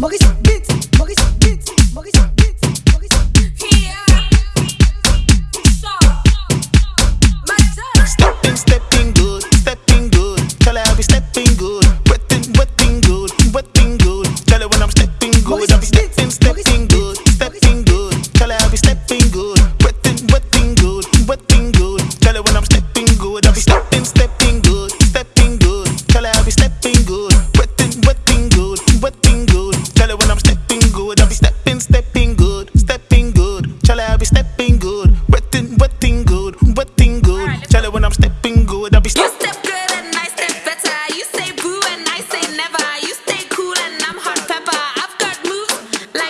Maurice Beats, Maurice Beats, Maurice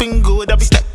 Been good, I be stepping.